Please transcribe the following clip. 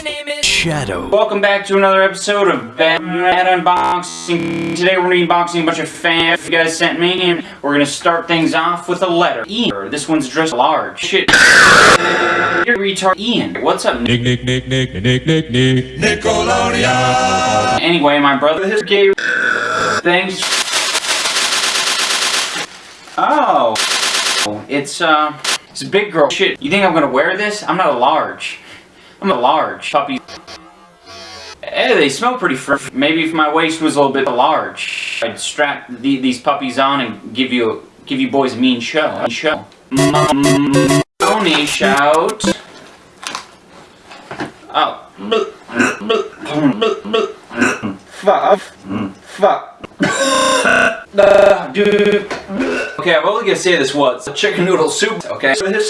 My name is Shadow. Welcome back to another episode of Bad Unboxing. Today we're going to be unboxing a bunch of fans you guys sent me, and we're going to start things off with a letter. Ian. This one's dressed large. Shit. You're retard. Ian. What's up, Nick? Nick, Nick, Nick, Nick, Nick, Nick, Nick. Anyway, my brother gave things. Oh. It's, uh, it's a big girl. Shit. You think I'm going to wear this? I'm not a large. I'm a large. Puppy. Hey, they smell pretty fresh. Maybe if my waist was a little bit large, I'd strap the, these puppies on and give you give you boys a mean show. Show. Pony shout. Oh. Fuck. Fuck. Uh, dude. Okay, I'm only gonna say this once. A chicken noodle soup. Okay. So this